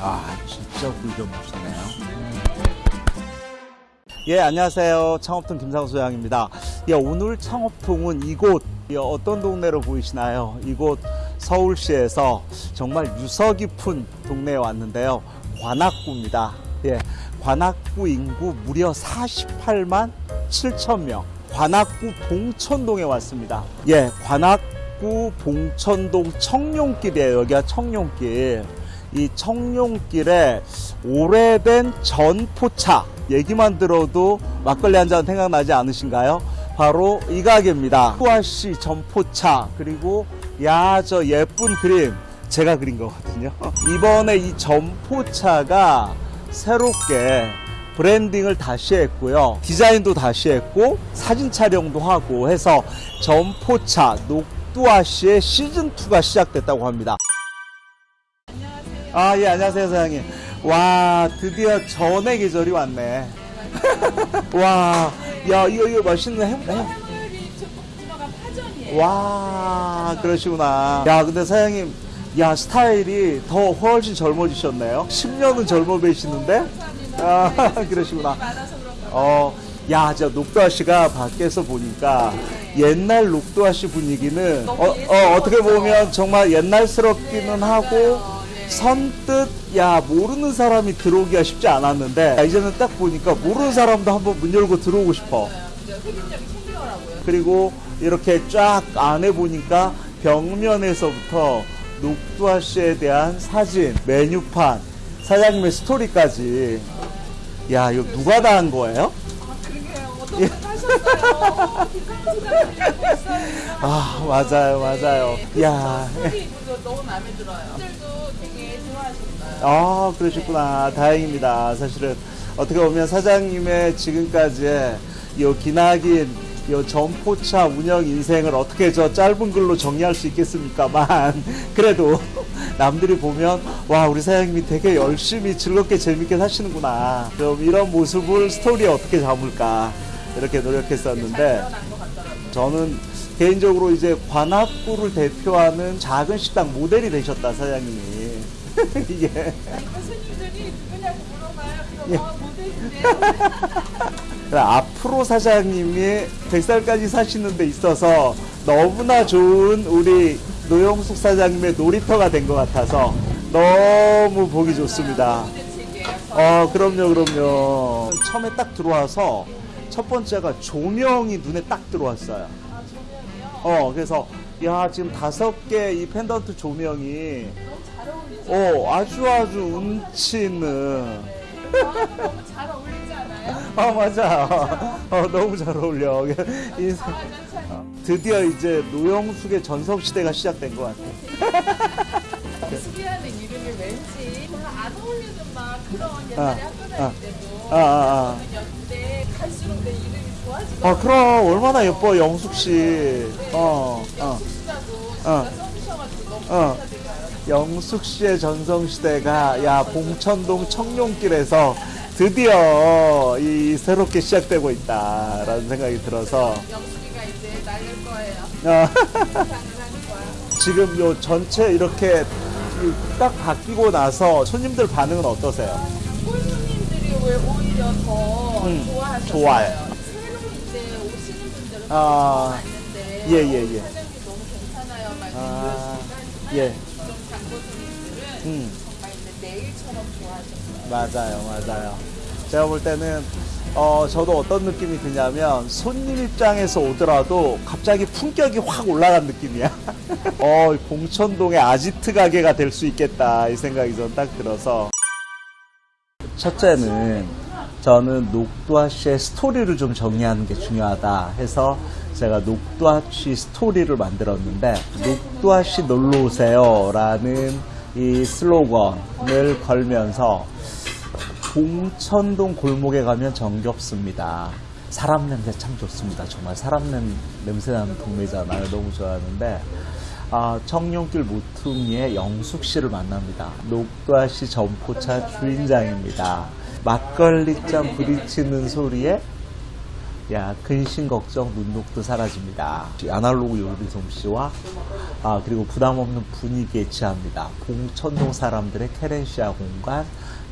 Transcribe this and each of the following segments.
아 진짜 굴좀 맛있네요. 예 안녕하세요 창업통 김상수 소장입니다. 예, 오늘 창업통은 이곳 예, 어떤 동네로 보이시나요? 이곳 서울시에서 정말 유서 깊은 동네에 왔는데요. 관악구입니다. 예, 관악구 인구 무려 48만 7천 명. 관악구 봉천동에 왔습니다. 예, 관악구 봉천동 청룡길이에요. 여기가 청룡길. 이 청룡길에 오래된 전포차 얘기만 들어도 막걸리 한 잔 생각나지 않으신가요? 바로 이 가게입니다. 후아씨 전포차 그리고 야 저 예쁜 그림 제가 그린 거거든요. 이번에 이 전포차가 새롭게 브랜딩을 다시 했고요. 디자인도 다시 했고 사진 촬영도 하고 해서 전포차 녹두아씨의 시즌2가 시작됐다고 합니다. 아, 예, 안녕하세요, 사장님. 와, 드디어 전의 계절이 왔네. 와, 야, 이거, 이거 맛있는 햄, 햄. 사람들이 들어간 파전이에요. 와, 그러시구나. 야, 근데 사장님, 야, 스타일이 더 훨씬 젊어지셨네요. 10년은 젊어 보이시는데? 아, 그러시구나. 어, 야, 저 녹두아 씨가 밖에서 보니까 옛날 녹두아 씨 분위기는 어, 어, 어떻게 보면 정말 옛날스럽기는 하고 선뜻 야 모르는 사람이 들어오기가 쉽지 않았는데 야, 이제는 딱 보니까 모르는 사람도 한번 문 열고 들어오고 싶어. 그리고 이렇게 쫙 안에 보니까 벽면에서부터 녹두아 씨에 대한 사진, 메뉴판, 사장님의 스토리까지. 야, 이거 누가 다 한 거예요? 아. 아, 맞아요, 맞아요. 야, 소리 너무 마음에 들어요. 아, 그러셨구나. 다행입니다. 사실은 어떻게 보면 사장님의 지금까지의 요 기나긴 요 점포차 운영 인생을 어떻게 저 짧은 글로 정리할 수 있겠습니까만 그래도 남들이 보면 와 우리 사장님이 되게 열심히 즐겁게 재밌게 사시는구나 좀 이런 모습을 스토리에 어떻게 잡을까 이렇게 노력했었는데. 저는 개인적으로 이제 관악구를 대표하는 작은 식당 모델이 되셨다 사장님이 이게 이거 손님들이 누구냐고 물어봐요. 그럼 예. 어, 모델인데요. 앞으로 사장님이 100살까지 사시는 데 있어서 너무나 좋은 우리 노영숙 사장님의 놀이터가 된 것 같아서 너무 보기 좋습니다. 모델직이에요. 어, 그럼요, 그럼요. 처음에 딱 들어와서 첫 번째가 조명이 눈에 딱 들어왔어요. 아? 어, 그래서 야, 지금 다섯 개 이 펜던트 조명이 어, 아주 아주 운치 있는 아, 너무 잘 어울리지 않아요? 아 맞아. 어, 너무 잘 어울려. 이- 아, 참. 드디어 이제 노영숙의 전성 시대가 시작된 것 같아. 수비하는 이름이 왠지 별로 안 어울리는 막 그런 아, 옛날에 학교 아, 다닐 때도 아, 아, 아. 연대 갈수록 내 이름이 좋아지고 아 그럼 얼마나 예뻐 영숙 씨. 어, 어. 숙자도 어. 진짜 써주셔가지고 너무 어. 감사드려요. 영숙 씨의 전성 시대가 야 봉천동 청룡길에서 드디어 이 새롭게 시작되고 있다라는 생각이 들어서 영숙이가 이제 날릴 거예요. 어. 지금 요 전체 이렇게 이딱 바뀌고 나서 손님들 반응은 어떠세요? 홀 손님들이 왜 오히려 더 음, 좋아하셨어요. 좋아요. 새로 이제 오시는 분들은 아, 왔는데 예, 예, 예. 사장님 너무 괜찮아요. 막 아, 이러시니까 예. 음. 정말 내일처럼 좋아하셨어요. 맞아요, 맞아요. 제가 볼 때는 어, 저도 어떤 느낌이 드냐면 손님 입장에서 오더라도 갑자기 품격이 확 올라간 느낌이야. 어, 봉천동의 아지트 가게가 될 수 있겠다 이 생각이 전 딱 들어서. 첫째는 저는 녹두아 씨의 스토리를 좀 정리하는 게 중요하다 해서 제가 녹두아 씨 스토리를 만들었는데 녹두아 씨 놀러 오세요라는 이 슬로건을 걸면서 봉천동 골목에 가면 정겹습니다. 사람 냄새 참 좋습니다. 정말 사람 냄, 냄새 나는 동네잖아요. 너무 좋아하는데 아, 청룡길 모퉁이의 영숙 씨를 만납니다. 녹두아 씨 점포차 주인장입니다. 막걸리 잔 부딪히는 소리에 야 근심 걱정 눈독도 사라집니다. 아날로그 요리 솜씨와 아 그리고 부담 없는 분위기에 취합니다. 봉천동 사람들의 케렌시아 공간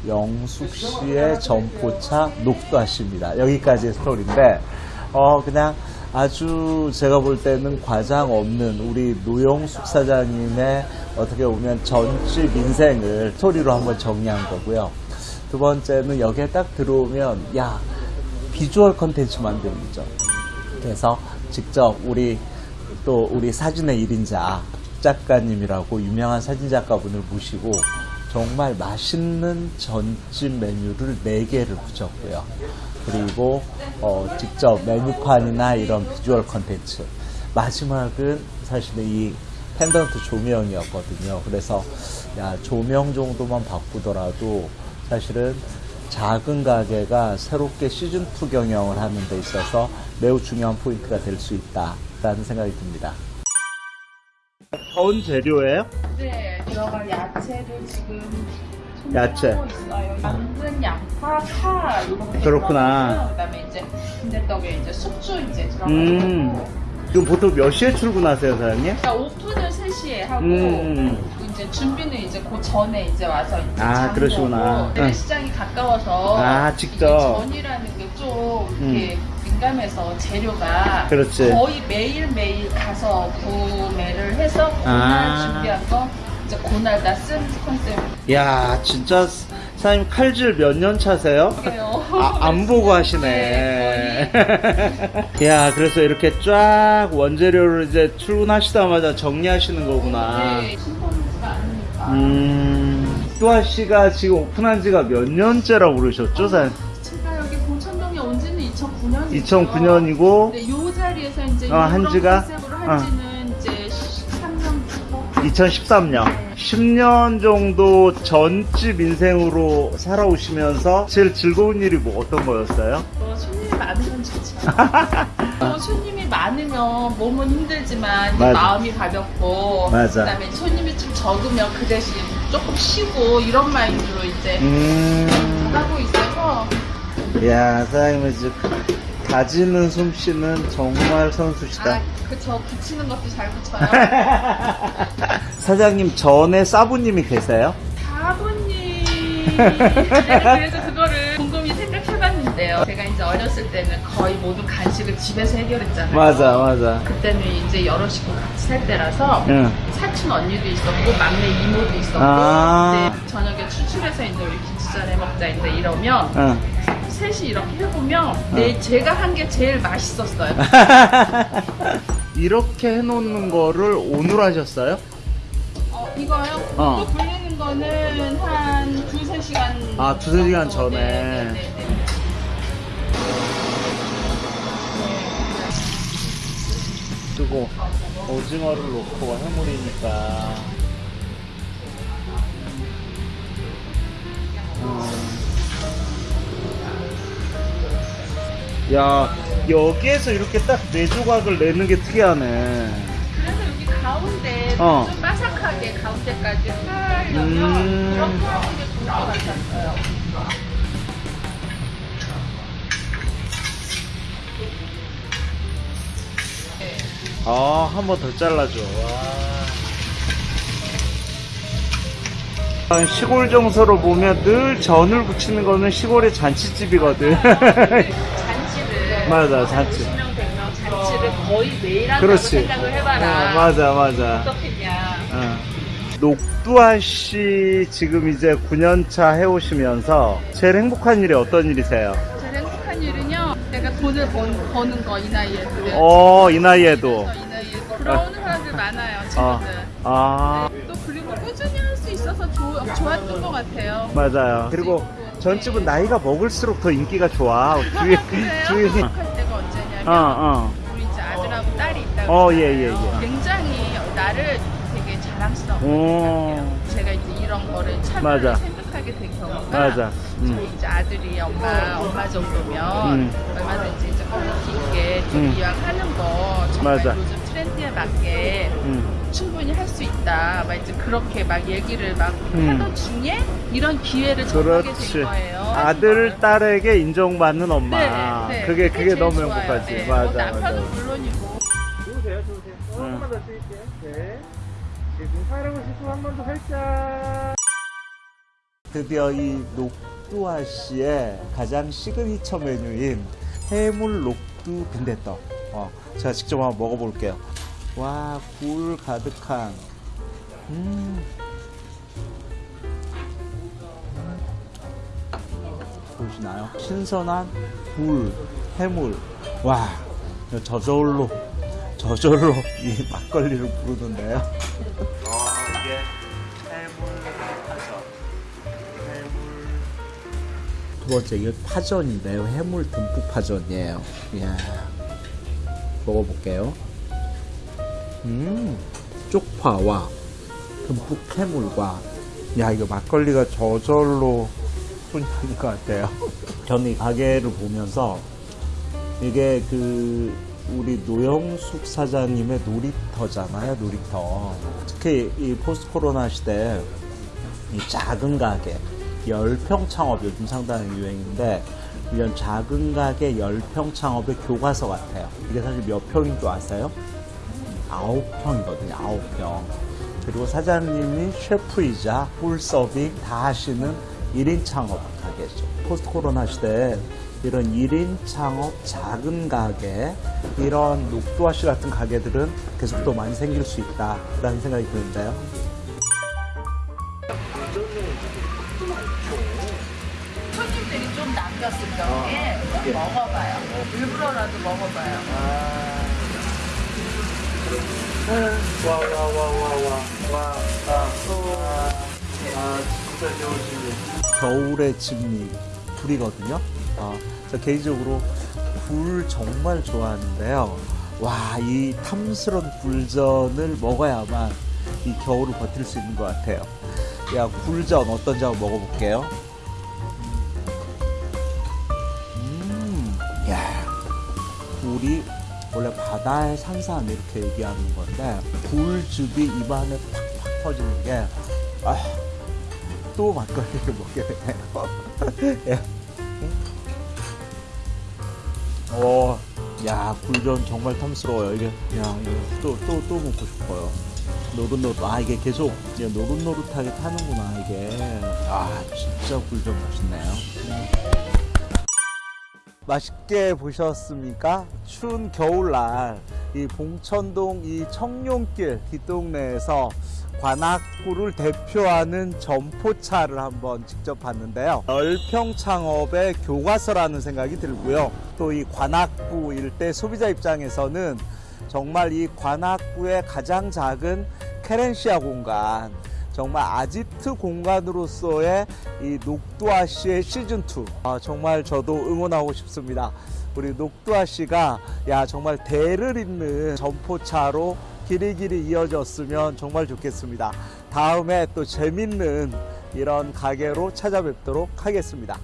영숙 씨의 점포차 녹두아씨입니다. 여기까지의 스토리인데 어 그냥 아주 제가 볼 때는 과장 없는 우리 노영숙 사장님의 어떻게 보면 전집 인생을 스토리로 한번 정리한 거고요. 두 번째는 여기에 딱 들어오면 야 비주얼 컨텐츠 만들기죠. 그래서 직접 우리 또 우리 사진의 1인자 작가님이라고 유명한 사진 작가분을 모시고 정말 맛있는 전집 메뉴를 4개를 붙였고요. 그리고 어, 직접 메뉴판이나 이런 비주얼 컨텐츠. 마지막은 사실은 이 펜던트 조명이었거든요. 그래서 야 조명 정도만 바꾸더라도 사실은 작은 가게가 새롭게 시즌2 경영을 하는 데 있어서 매우 중요한 포인트가 될 수 있다라는 생각이 듭니다. 전 재료예요? 네, 들어갈 야채를 지금 야채. 당근, 양파, 파 그렇구나. 그다음에 이제 빈대떡에 이제 숙주 이제 들어가고. 음. 지금 보통 몇 시에 출근하세요, 사장님? 그러니까 오픈을 3시에 하고 음. 이제 준비는 이제 그 전에 이제 와서 이제 아, 그러시구나. 응. 시장이 가까워서 아, 직접. 전이라는 게 좀 이렇게 민감해서 재료가 그렇지. 거의 매일 매일 가서 구매를 해서 그날 아. 준비한 거 이제 그날 다 쓴 컨셉. 야, 진짜 사장님 칼질 몇 년 차세요? 아, 안 보고 하시네. 야, 그래서 이렇게 쫙 원재료를 이제 출근하시자마자 정리하시는 거구나. 네. 음, 뚜아 씨가 지금 오픈한 지가 몇 년째라고 그러셨죠, 사장님? 제가 여기 봉천동에 온 지는 2009년이죠. 2009년이고, 네, 요 자리에서 이제 어, 한 이런 지가? 컨셉으로 어. 한 지는 이제 13년 2013년. 네. 10년 정도 전집 인생으로 살아오시면서 제일 즐거운 일이 뭐 어떤 거였어요? 뭐 손님이 많으면 좋죠. 또 손님이 많으면 몸은 힘들지만 맞아. 마음이 가볍고 맞아. 그다음에 손님이 좀 적으면 그 대신 조금 쉬고 이런 마인드로 이제 음, 하고 있어서 야, 사장님의 이제 다지는 솜씨는 정말 선수시다. 아 그저 붙이는 것도 잘 붙여요. 사장님 전에 사부님이 계세요? 사부님 그래서 그거를 곰곰이 생각해봤는데요. 제가 이제 어렸을 때는 거의 모든 간식을 집에서 해결했잖아요. 맞아, 맞아. 그때는 이제 여러 식구 같이 살 때라서 응. 사촌 언니도 있었고 막내 이모도 있었고 아. 이제 저녁에 추출해서 이제 우리 김치전 해 먹자 이제 이러면 응. 셋이 이렇게 해보면 내 제가 한 게 제일 맛있었어요. 이렇게 해놓는 거를 오늘 하셨어요? 어, 이거요? 어. 이거 불리는 거는 한 두세 시간 아, 두세 시간. 전에. 네, 네, 네, 네. 그리고 오징어를 넣고 해물이니까. 음. 야, 여기에서 이렇게 딱 네 조각을 내는 게 특이하네. 그래서 여기 가운데 어. 좀 바삭하게 가운데까지 하려면 음. 이렇게 하는 게 좋을 것 같았어요. 네. 아, 한 번 더 잘라줘. 와. 시골 정서로 보면 늘 전을 붙이는 거는 시골의 잔치집이거든. 맞아, 잔치. 20명 100명 잔치를 거의 매일 한다고 그렇지. 생각을 해봐라. 어, 맞아, 맞아. 어떻겠냐. 어. 녹두아 씨 지금 이제 9년차 해오시면서 제일 행복한 일이 어떤 일이세요? 제일 행복한 일은요. 내가 돈을 번, 버는 거 이 나이에. 어, 이 나이에도. 이 나이에 부러우는 사람들 많아요. 어, 친구들. 아, 네, 또 그리고 꾸준히 할 수 있어서 좋, 좋았던 것 같아요. 맞아요. 그리고 전집은 나이가 먹을수록 더 인기가 좋아. 주위? 주위. 행복할 때가 언제냐면 어, 어. 우리 이제 아들하고 딸이 있다고 어. 예, 예, 예. 굉장히 나를 되게 자랑스러워. 제가 이제 이런 거를 참여를. 생각하게 된 경우가 맞아. 음. 저희 이제 아들이 엄마 엄마 정도면 음. 얼마든지 이제 있게 좀 음. 이왕 하는 거 정말 맞아. 요즘 트렌드에 맞게 음. 충분히 할 수 있다. 막 이제 그렇게 막 얘기를 막 음. 하던 중에 이런 기회를 그렇지. 된 거예요. 아들, 딸에게 인정받는 엄마. 네, 네. 그게, 그게 제일 너무 좋아요. 행복하지. 네. 맞아, 뭐 남편은 맞아. 물론이고. 좋으세요, 좋으세요. 한번 더 쓸게요. 네. 지금 사랑을 씻고 한 번더 살짝. 드디어 이 녹두아 씨의 가장 시그니처 메뉴인 해물 녹두 빈대떡. 어, 제가 직접 한번 먹어볼게요. 와, 굴 가득한. 음. 보시나요? 신선한 굴, 해물. 와, 저절로, 저절로 이 막걸리를 부르던데요. 아, 이게 해물 파전. 해물. 두 번째, 이게 파전인데요. 해물 듬뿍 파전이에요. 이야. 먹어볼게요. 음, 쪽파와 듬뿍 해물과. 야, 이거 막걸리가 저절로 손이 가는 것 같아요. 저는 이 가게를 보면서 이게 그 우리 노영숙 사장님의 놀이터잖아요, 놀이터. 특히 이 post 코로나 시대에 이 작은 가게, 열평 창업 요즘 상당히 유행인데 이런 작은 가게 열평 창업의 교과서 같아요. 이게 사실 몇 평인 줄 아세요? 아홉 평이거든요, 아홉 평. 그리고 사장님이 셰프이자 full 서빙 다 하시는 1인 창업 가게죠. post 코로나 시대에 이런 1인 창업 작은 가게, 이런 녹두아 씨 같은 가게들은 계속 더 많이 생길 수 있다라는 생각이 드는데요. 손님들이 좀 남겼을 경우에 꼭 먹어봐요. 일부러라도 먹어봐요. 와, 와, 와, 와, 와, 와, 아, 와, 아, 진짜 좋으시네. 겨울의 진미, 굴이거든요. 아, 저 개인적으로 굴 정말 좋아하는데요. 와, 이 탐스런 굴전을 먹어야만 이 겨울을 버틸 수 있는 것 같아요. 야, 굴전 어떤지 한번 먹어볼게요. 음, 야, 굴이 원래 바다의 산삼 이렇게 얘기하는 건데 굴즙이 입안에 팍팍 터지는 게 아, 또 막걸리를 먹게 되네요. 예. 오, 야 굴전 정말 탐스러워요. 이게 야 이거 또또 또 먹고 싶어요. 노릇노릇 아 이게 계속 이제 노릇노릇하게 타는구나 이게 아 진짜 굴전 맛있네요. 맛있게 보셨습니까? 추운 겨울날 이 봉천동 이 청룡길 뒷동네에서 관악구를 대표하는 점포차를 한번 직접 봤는데요. 열평 창업의 교과서라는 생각이 들고요. 또 이 관악구 일대 소비자 입장에서는 정말 이 관악구의 가장 작은 케렌시아 공간 정말 아지트 공간으로서의 이 녹두아 씨의 시즌 2 아, 정말 저도 응원하고 싶습니다. 우리 녹두아 씨가 야 정말 대를 잇는 점포차로 길이 길이 이어졌으면 정말 좋겠습니다. 다음에 또 재밌는 이런 가게로 찾아뵙도록 하겠습니다.